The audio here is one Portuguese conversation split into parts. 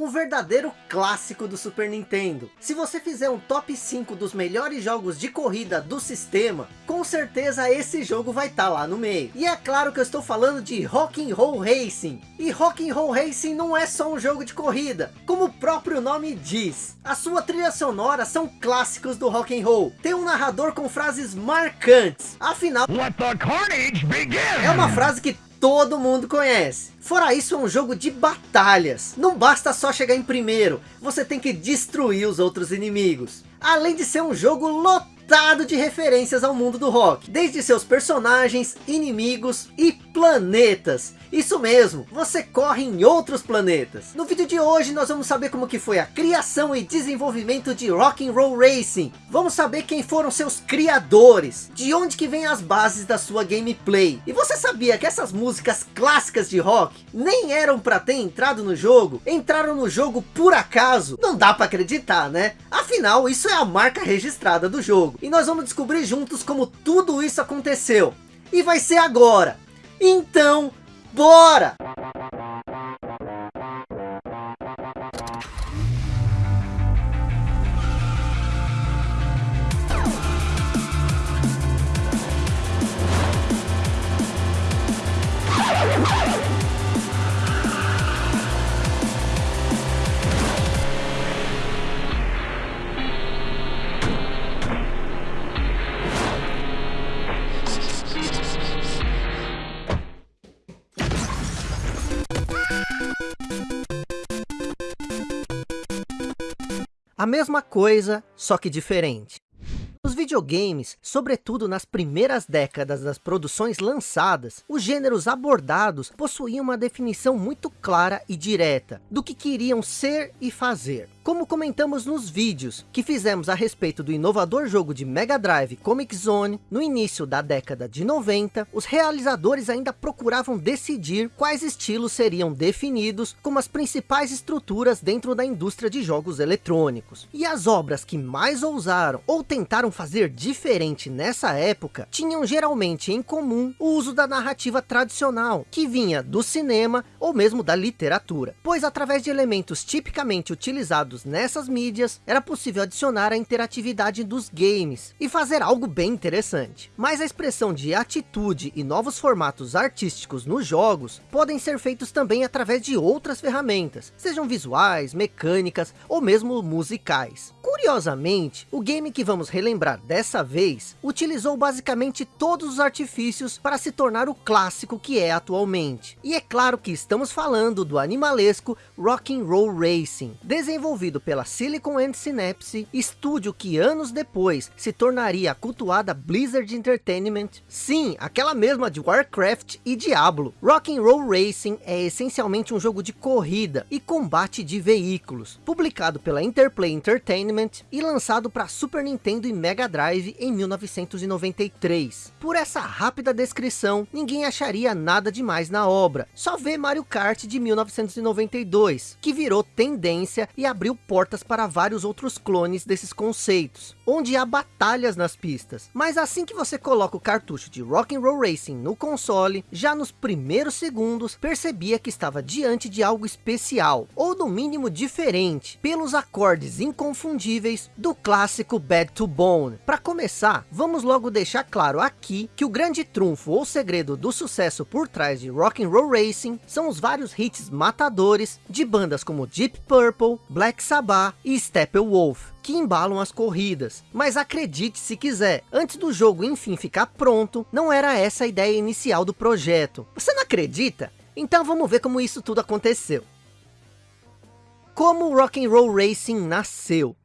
um verdadeiro clássico do Super Nintendo. Se você fizer um top 5 dos melhores jogos de corrida do sistema, com certeza esse jogo vai estar tá lá no meio. E é claro que eu estou falando de Rock'n'Roll Racing. E Rock'n'Roll Racing não é só um jogo de corrida, como o próprio nome diz. A sua trilha sonora são clássicos do rock'n'roll. Tem um narrador com frases marcantes. Afinal, é uma frase que todo mundo conhece. Fora isso, é um jogo de batalhas. Não basta só chegar em primeiro, você tem que destruir os outros inimigos. Além de ser um jogo lotado de referências ao mundo do rock. Desde seus personagens, inimigos e planetas. Isso mesmo, você corre em outros planetas. No vídeo de hoje nós vamos saber como que foi a criação e desenvolvimento de Rock'n'Roll Racing. Vamos saber quem foram seus criadores, de onde que vem as bases da sua gameplay. E você sabia que essas músicas clássicas de rock nem eram para ter entrado no jogo? Entraram no jogo por acaso? Não dá para acreditar, né? Afinal, isso é a marca registrada do jogo. E nós vamos descobrir juntos como tudo isso aconteceu. E vai ser agora. Então, Bora! Mesma coisa, só que diferente. Nos videogames, sobretudo nas primeiras décadas das produções lançadas, os gêneros abordados possuíam uma definição muito clara e direta do que queriam ser e fazer. Como comentamos nos vídeos que fizemos a respeito do inovador jogo de Mega Drive Comic Zone, no início da década de 90, os realizadores ainda procuravam decidir quais estilos seriam definidos como as principais estruturas dentro da indústria de jogos eletrônicos. E as obras que mais ousaram ou tentaram fazer diferente nessa época, tinham geralmente em comum o uso da narrativa tradicional, que vinha do cinema ou mesmo da literatura, pois através de elementos tipicamente utilizados nessas mídias, era possível adicionar a interatividade dos games e fazer algo bem interessante. Mas a expressão de atitude e novos formatos artísticos nos jogos podem ser feitos também através de outras ferramentas, sejam visuais, mecânicas ou mesmo musicais. Curiosamente, o game que vamos relembrar dessa vez, utilizou basicamente todos os artifícios para se tornar o clássico que é atualmente. E é claro que estamos falando do animalesco Rock'n'Roll Racing, desenvolvido desenvolvido pela Silicon and Synapse, estúdio que anos depois se tornaria a cultuada Blizzard Entertainment. Sim, aquela mesma de Warcraft e Diablo. Rock'n'Roll Racing é essencialmente um jogo de corrida e combate de veículos, publicado pela Interplay Entertainment e lançado para Super Nintendo e Mega Drive em 1993. Por essa rápida descrição, ninguém acharia nada demais na obra, só vê Mario Kart de 1992, que virou tendência e abriu abriu portas para vários outros clones desses conceitos, onde há batalhas nas pistas. Mas assim que você coloca o cartucho de Rock'n'Roll Racing no console, já nos primeiros segundos percebia que estava diante de algo especial, ou no mínimo diferente, pelos acordes inconfundíveis do clássico Bad to Bone. Para começar, vamos logo deixar claro aqui que o grande trunfo ou segredo do sucesso por trás de Rock'n'Roll Racing são os vários hits matadores de bandas como Deep Purple, Black Sabbath e Steppenwolf, que embalam as corridas. Mas acredite se quiser, antes do jogo enfim ficar pronto, não era essa a ideia inicial do projeto. Você não acredita? Então vamos ver como isso tudo aconteceu. Como o Rock'n'Roll Racing nasceu?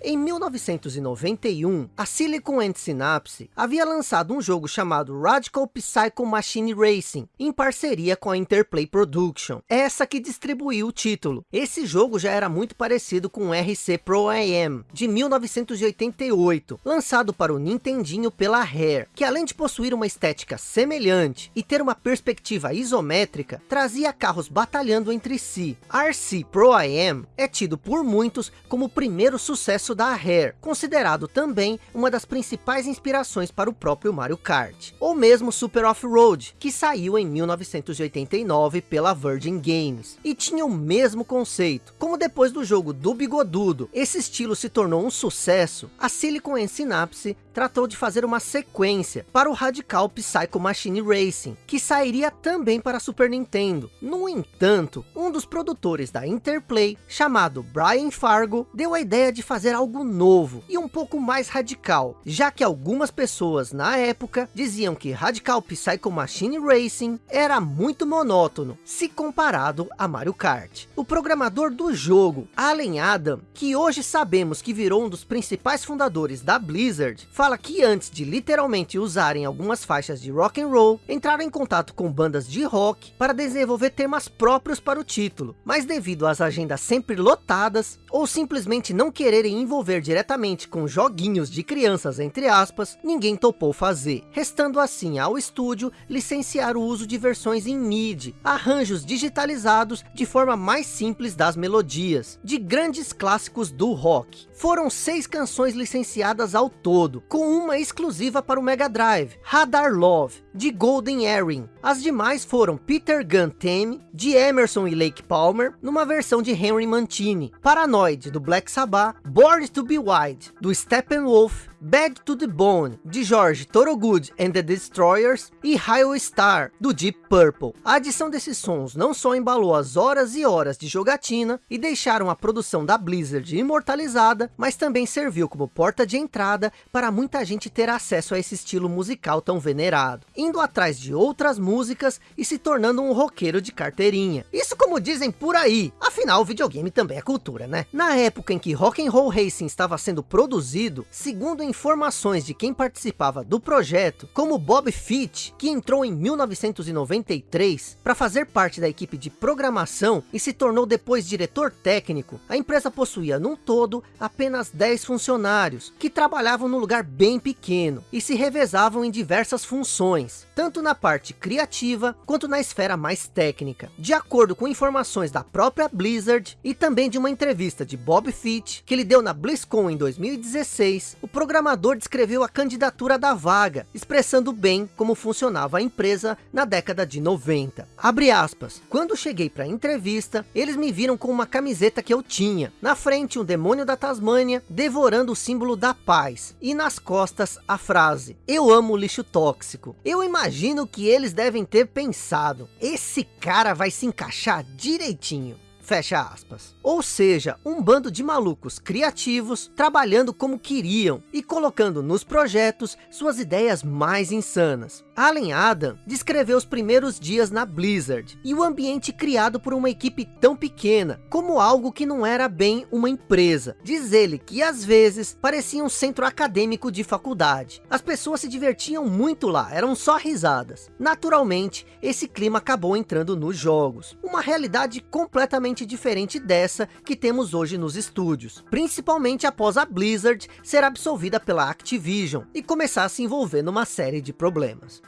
Em 1991, a Silicon and Synapse havia lançado um jogo chamado Radical Psycho Machine Racing, em parceria com a Interplay Production, essa que distribuiu o título. Esse jogo já era muito parecido com o RC Pro AM, de 1988, lançado para o Nintendinho pela Rare, que além de possuir uma estética semelhante e ter uma perspectiva isométrica, trazia carros batalhando entre si. RC Pro AM é tido por muitos como o primeiro sucesso da Rare, considerado também uma das principais inspirações para o próprio Mario Kart. Ou mesmo Super Off-Road, que saiu em 1989 pela Virgin Games, e tinha o mesmo conceito. Como depois do jogo do Bigodudo, esse estilo se tornou um sucesso, a Silicon and Synapse tratou de fazer uma sequência para o Radical Psycho Machine Racing, que sairia também para Super Nintendo. No entanto, um dos produtores da Interplay, chamado Brian Fargo, deu a ideia de fazer algo novo e um pouco mais radical, já que algumas pessoas na época diziam que Radical Psycho Machine Racing era muito monótono, se comparado a Mario Kart. O programador do jogo, Allen Adam, que hoje sabemos que virou um dos principais fundadores da Blizzard, fala que antes de literalmente usarem algumas faixas de rock and roll, entraram em contato com bandas de rock para desenvolver temas próprios para o título, mas devido às agendas sempre lotadas, ou simplesmente não quererem envolver diretamente com joguinhos de crianças entre aspas, ninguém topou fazer, restando assim ao estúdio licenciar o uso de versões em MIDI, arranjos digitalizados de forma mais simples das melodias, de grandes clássicos do rock. Foram seis canções licenciadas ao todo, com uma exclusiva para o Mega Drive, Radar Love, de Golden Earring. As demais foram Peter Gunn Theme, de Emerson e Lake Palmer, numa versão de Henry Mancini, Paranoid, do Black Sabbath, Born to be Wild, do Steppenwolf, Bad to the Bone, de George Thorogood and the Destroyers, e Highway Star, do Deep Purple. A adição desses sons não só embalou as horas e horas de jogatina, e deixaram a produção da Blizzard imortalizada, mas também serviu como porta de entrada para muita gente ter acesso a esse estilo musical tão venerado, indo atrás de outras músicas e se tornando um roqueiro de carteirinha. Isso como dizem por aí, afinal o videogame também é cultura, né? Na época em que Rock and Roll Racing estava sendo produzido, segundo informações de quem participava do projeto, como Bob Fitch, que entrou em 1993 para fazer parte da equipe de programação e se tornou depois diretor técnico, a empresa possuía num todo apenas 10 funcionários, que trabalhavam num lugar bem pequeno e se revezavam em diversas funções, tanto na parte criativa quanto na esfera mais técnica. De acordo com informações da própria Blizzard e também de uma entrevista de Bob Fitch, que ele deu na BlizzCon em 2016, o programador descreveu a candidatura da vaga, expressando bem como funcionava a empresa na década de 90. Abre aspas, quando cheguei para a entrevista, eles me viram com uma camiseta que eu tinha, na frente um demônio da Tasmânia, devorando o símbolo da paz, e nas costas a frase, eu amo lixo tóxico. Eu imagino que eles devem ter pensado, esse cara vai se encaixar direitinho. Fecha aspas. Ou seja, um bando de malucos criativos, trabalhando como queriam, e colocando nos projetos suas ideias mais insanas. Allen Adam descreveu os primeiros dias na Blizzard, e o ambiente criado por uma equipe tão pequena, como algo que não era bem uma empresa. Diz ele que às vezes parecia um centro acadêmico de faculdade. As pessoas se divertiam muito lá, eram só risadas. Naturalmente, esse clima acabou entrando nos jogos. Uma realidade completamente diferente dessa que temos hoje nos estúdios. Principalmente após a Blizzard ser absolvida pela Activision e começar a se envolver numa série de problemas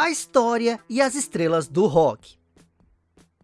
a história e as estrelas do rock.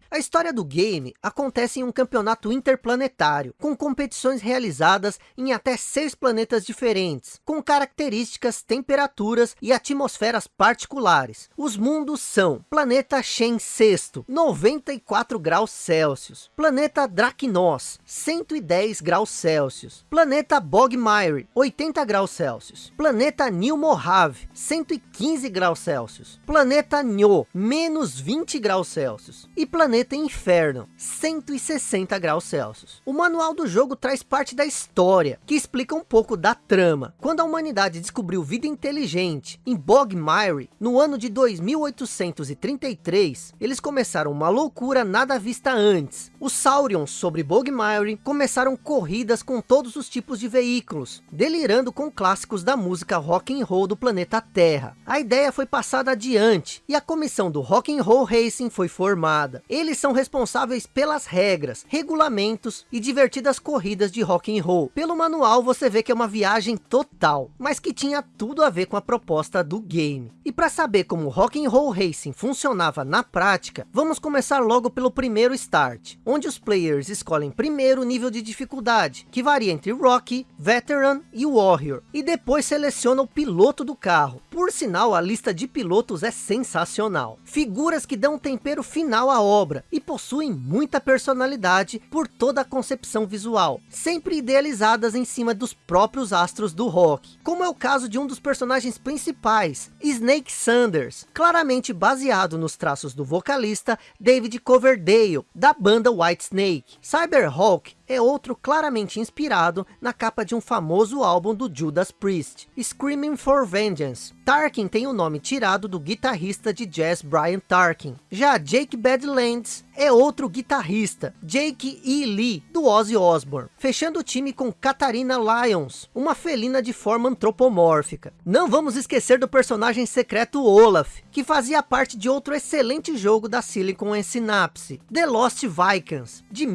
A história do game acontece em um campeonato interplanetário, com competições realizadas em até seis planetas diferentes, com características, temperaturas e atmosferas particulares. Os mundos são Planeta Shen VI, 94 graus Celsius, Planeta Dracnos, 110 graus Celsius, Planeta Bogmire, 80 graus Celsius, Planeta New Mojave, 115 graus Celsius, Planeta Nho, menos 20 graus Celsius, e Planeta planeta Inferno, 160 graus Celsius. O manual do jogo traz parte da história, que explica um pouco da trama. Quando a humanidade descobriu vida inteligente em Bogmire, no ano de 2833, eles começaram uma loucura nada vista antes. Os Saurions sobre Bogmire começaram corridas com todos os tipos de veículos, delirando com clássicos da música rock and roll do planeta Terra. A ideia foi passada adiante, e a comissão do Rock and Roll Racing foi formada. Eles são responsáveis pelas regras, regulamentos e divertidas corridas de rock and roll. Pelo manual você vê que é uma viagem total, mas que tinha tudo a ver com a proposta do game. E para saber como rock and roll racing funcionava na prática, vamos começar logo pelo primeiro start, onde os players escolhem primeiro o nível de dificuldade, que varia entre Rocky, Veteran e Warrior, e depois seleciona o piloto do carro. Por sinal, a lista de pilotos é sensacional. Figuras que dão um tempero final à obra e possuem muita personalidade por toda a concepção visual, sempre idealizadas em cima dos próprios astros do rock, como é o caso de um dos personagens principais, Snake Sanders, claramente baseado nos traços do vocalista David Coverdale, da banda Whitesnake. Cyberhawk é outro claramente inspirado na capa de um famoso álbum do Judas Priest, Screaming for Vengeance. Tarkin tem o nome tirado do guitarrista de jazz Brian Tarkin. Já Jake Badlands é outro guitarrista, Jake E. Lee, do Ozzy Osbourne, fechando o time com Katarina Lyons, uma felina de forma antropomórfica. Não vamos esquecer do personagem secreto Olaf, que fazia parte de outro excelente jogo da Silicon Synapse, The Lost Vikings, de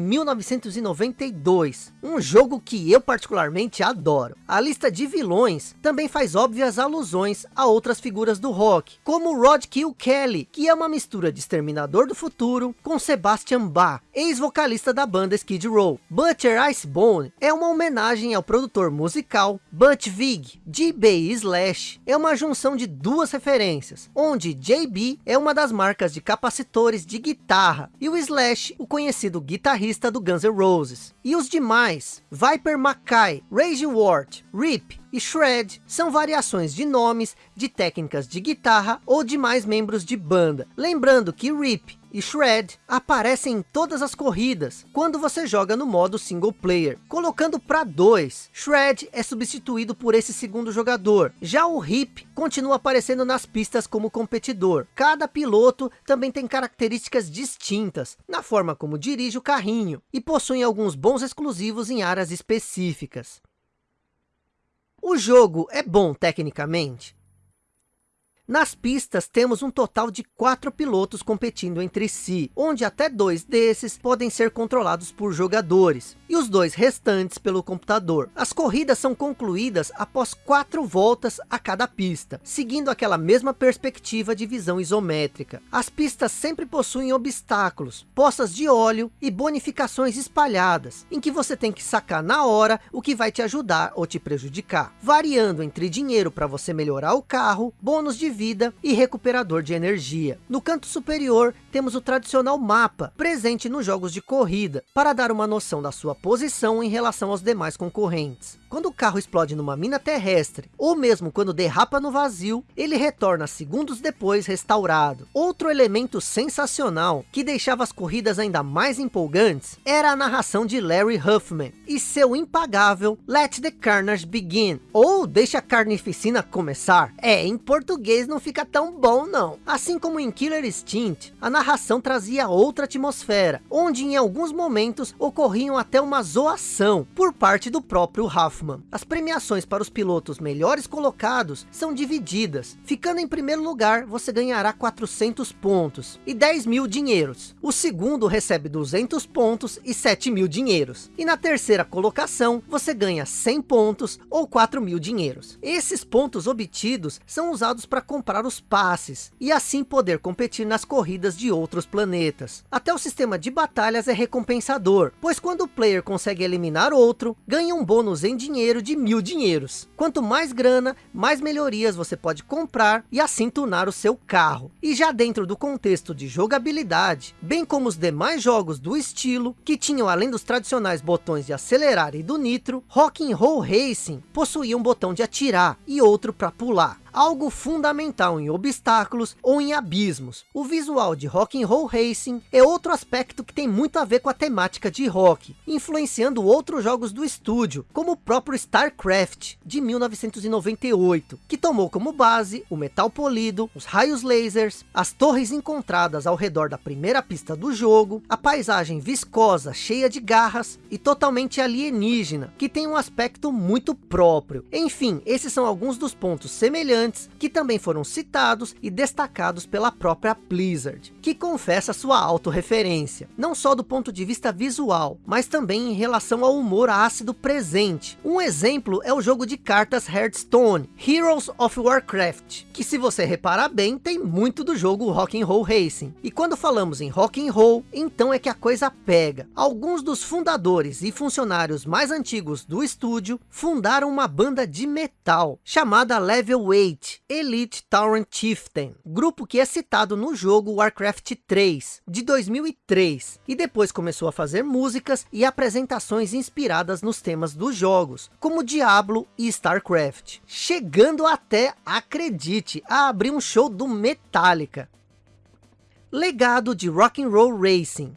1992, um jogo que eu particularmente adoro. A lista de vilões também faz óbvias alusões a outras figuras do rock, como Rod Kill Kelly, que é uma mistura de Exterminador do Futuro com Sebastian Bach, ex-vocalista da banda Skid Row. Butcher Icebone é uma homenagem ao produtor musical Butch Vig, JB Slash. É uma junção de duas referências, onde JB é uma das marcas de capacitores de guitarra, e o Slash, o conhecido guitarrista do Guns N' Roses. E os demais, Viper Mackay, Rage Ward, Rip, e Shred são variações de nomes, de técnicas de guitarra ou de mais membros de banda. Lembrando que Rip e Shred aparecem em todas as corridas, quando você joga no modo single player. Colocando para dois, Shred é substituído por esse segundo jogador. Já o Rip continua aparecendo nas pistas como competidor. Cada piloto também tem características distintas, na forma como dirige o carrinho, e possuem alguns bons exclusivos em áreas específicas. O jogo é bom tecnicamente? Nas pistas temos um total de quatro pilotos competindo entre si, onde até dois desses podem ser controlados por jogadores, e os dois restantes pelo computador. As corridas são concluídas após quatro voltas a cada pista, seguindo aquela mesma perspectiva de visão isométrica. As pistas sempre possuem obstáculos, poças de óleo e bonificações espalhadas, em que você tem que sacar na hora o que vai te ajudar ou te prejudicar, variando entre dinheiro para você melhorar o carro, bônus de vida e recuperador de energia. No canto superior, temos o tradicional mapa, presente nos jogos de corrida, para dar uma noção da sua posição em relação aos demais concorrentes. Quando o carro explode numa mina terrestre, ou mesmo quando derrapa no vazio, ele retorna segundos depois restaurado. Outro elemento sensacional, que deixava as corridas ainda mais empolgantes, era a narração de Larry Huffman, e seu impagável Let the Carnage Begin, ou Deixa a Carnificina Começar. É, em português não fica tão bom não. Assim como em Killer Instinct, a narração trazia outra atmosfera, onde em alguns momentos ocorriam até uma zoação, por parte do próprio Huffman. As premiações para os pilotos melhores colocados são divididas. Ficando em primeiro lugar, você ganhará 400 pontos e 10 mil dinheiros. O segundo recebe 200 pontos e 7 mil dinheiros. E na terceira colocação, você ganha 100 pontos ou 4 mil dinheiros. Esses pontos obtidos são usados para comprar os passes e assim poder competir nas corridas de outros planetas. Até o sistema de batalhas é recompensador, pois quando o player consegue eliminar outro, ganha um bônus em dinheiro dinheiro de mil dinheiros. Quanto mais grana, mais melhorias você pode comprar e assim tunar o seu carro. E já dentro do contexto de jogabilidade, bem como os demais jogos do estilo, que tinham além dos tradicionais botões de acelerar e do nitro, Rock Roll Racing possuía um botão de atirar e outro para pular algo fundamental em obstáculos ou em abismos. O visual de Rock and Roll Racing é outro aspecto que tem muito a ver com a temática de rock, influenciando outros jogos do estúdio, como o próprio StarCraft, de 1998, que tomou como base o metal polido, os raios lasers, as torres encontradas ao redor da primeira pista do jogo, a paisagem viscosa, cheia de garras e totalmente alienígena, que tem um aspecto muito próprio. Enfim, esses são alguns dos pontos semelhantes que também foram citados e destacados pela própria Blizzard, que confessa sua autorreferência, não só do ponto de vista visual, mas também em relação ao humor ácido presente. Um exemplo é o jogo de cartas Hearthstone, Heroes of Warcraft, que se você reparar bem, tem muito do jogo Rock'n'Roll Racing. E quando falamos em Rock'n'Roll, então é que a coisa pega. Alguns dos fundadores e funcionários mais antigos do estúdio fundaram uma banda de metal, chamada Level 8 Elite Tauren Chieftain, grupo que é citado no jogo Warcraft 3, de 2003, e depois começou a fazer músicas e apresentações inspiradas nos temas dos jogos, como Diablo e StarCraft, chegando até, acredite, a abrir um show do Metallica. Legado de Rock'n'Roll Racing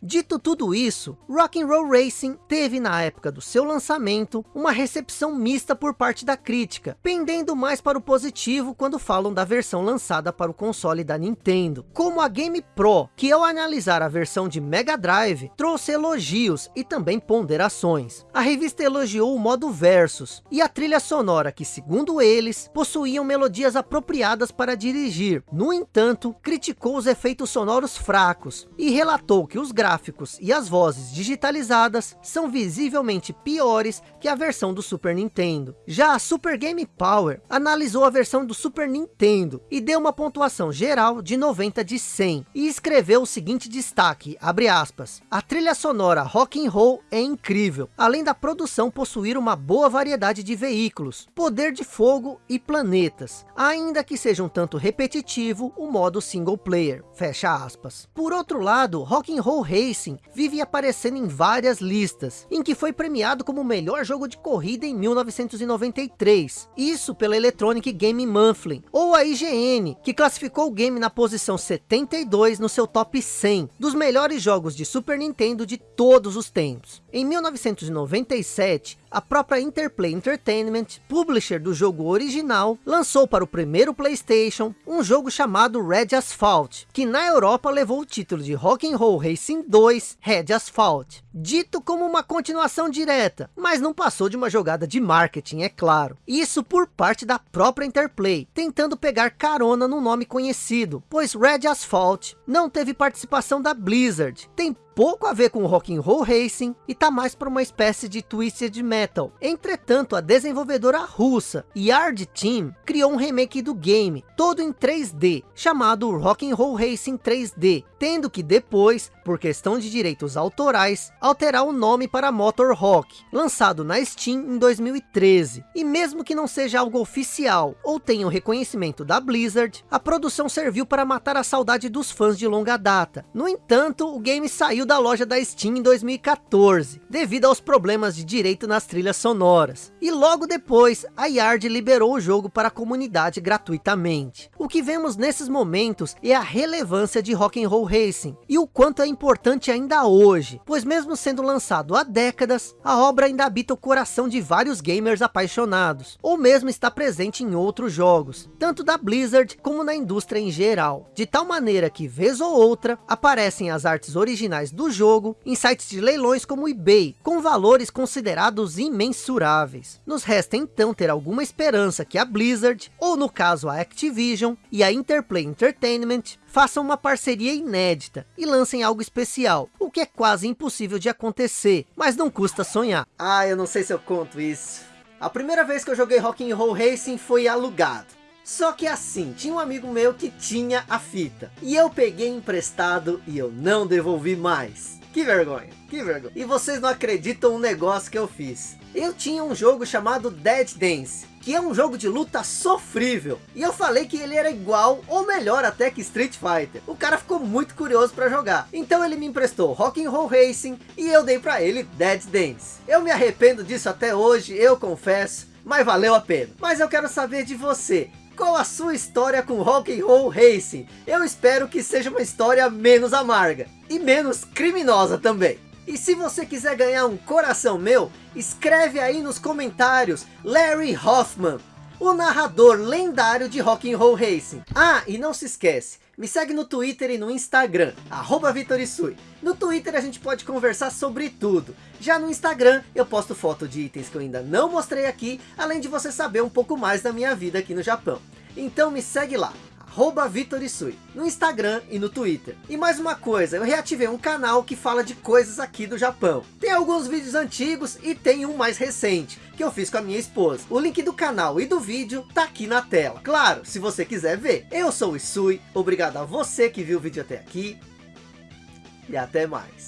Dito tudo isso, Rock'n'Roll Racing teve na época do seu lançamento uma recepção mista por parte da crítica, pendendo mais para o positivo quando falam da versão lançada para o console da Nintendo. Como a Game Pro, que ao analisar a versão de Mega Drive, trouxe elogios e também ponderações. A revista elogiou o modo Versus e a trilha sonora que, segundo eles, possuíam melodias apropriadas para dirigir. No entanto, criticou os efeitos sonoros fracos e relatou que os gráficos gráficos e as vozes digitalizadas são visivelmente piores que a versão do Super Nintendo. Já a Super Game Power analisou a versão do Super Nintendo e deu uma pontuação geral de 90 de 100 e escreveu o seguinte destaque, abre aspas, a trilha sonora rock and roll é incrível, além da produção possuir uma boa variedade de veículos, poder de fogo e planetas, ainda que seja um tanto repetitivo o modo single player, fecha aspas. Por outro lado, Rock Roll Racing vive aparecendo em várias listas, em que foi premiado como o melhor jogo de corrida em 1993, isso pela Electronic Game Monthly, ou a IGN, que classificou o game na posição 72 no seu top 100 dos melhores jogos de Super Nintendo de todos os tempos. Em 1997, a própria Interplay Entertainment, publisher do jogo original, lançou para o primeiro Playstation um jogo chamado Red Asphalt, que na Europa levou o título de Rock'n'Roll Racing 2 Red Asphalt, dito como uma continuação direta, mas não passou de uma jogada de marketing, é claro. Isso por parte da própria Interplay, tentando pegar carona no nome conhecido, pois Red Asphalt não teve participação da Blizzard, tem pouco a ver com rock and roll racing e tá mais para uma espécie de twisted metal. Entretanto, a desenvolvedora russa Yard Team criou um remake do game, todo em 3D, chamado Rock and Roll Racing 3D, tendo que depois, por questão de direitos autorais, alterar o nome para Motor Rock, lançado na Steam em 2013. E mesmo que não seja algo oficial ou tenha o reconhecimento da Blizzard, a produção serviu para matar a saudade dos fãs de longa data. No entanto, o game saiu da loja da Steam em 2014, devido aos problemas de direito nas trilhas sonoras. E logo depois, a Yard liberou o jogo para a comunidade gratuitamente. O que vemos nesses momentos é a relevância de Rock'n'Roll Racing, e o quanto é importante ainda hoje, pois mesmo sendo lançado há décadas, a obra ainda habita o coração de vários gamers apaixonados, ou mesmo está presente em outros jogos, tanto da Blizzard como na indústria em geral, de tal maneira que vez ou outra, aparecem as artes originais jogo em sites de leilões como o eBay, com valores considerados imensuráveis. Nos resta então ter alguma esperança que a Blizzard, ou no caso a Activision, e a Interplay Entertainment, façam uma parceria inédita e lancem algo especial, o que é quase impossível de acontecer, mas não custa sonhar. Ah, eu não sei se eu conto isso. A primeira vez que eu joguei Rock'n'Roll Racing foi alugado. Só que assim, tinha um amigo meu que tinha a fita. E eu peguei emprestado e eu não devolvi mais. Que vergonha, que vergonha. E vocês não acreditam no negócio que eu fiz. Eu tinha um jogo chamado Dead Dance, que é um jogo de luta sofrível. E eu falei que ele era igual, ou melhor até que Street Fighter. O cara ficou muito curioso para jogar. Então ele me emprestou Rock'n'Roll Racing e eu dei para ele Dead Dance. Eu me arrependo disso até hoje, eu confesso, mas valeu a pena. Mas eu quero saber de você. Qual a sua história com Rock and Roll Racing? Eu espero que seja uma história menos amarga e menos criminosa também. E se você quiser ganhar um coração meu, escreve aí nos comentários Larry Hoffman. O narrador lendário de Rock'n'Roll Racing. Ah, e não se esquece, me segue no Twitter e no Instagram, arroba Vitorisui. No Twitter a gente pode conversar sobre tudo. Já no Instagram eu posto foto de itens que eu ainda não mostrei aqui, além de você saber um pouco mais da minha vida aqui no Japão. Então me segue lá, arroba Vitorisui, no Instagram e no Twitter. E mais uma coisa, eu reativei um canal que fala de coisas aqui do Japão. Tem alguns vídeos antigos e tem um mais recente, que eu fiz com a minha esposa. O link do canal e do vídeo tá aqui na tela. Claro, se você quiser ver. Eu sou o Isui, obrigado a você que viu o vídeo até aqui. E até mais.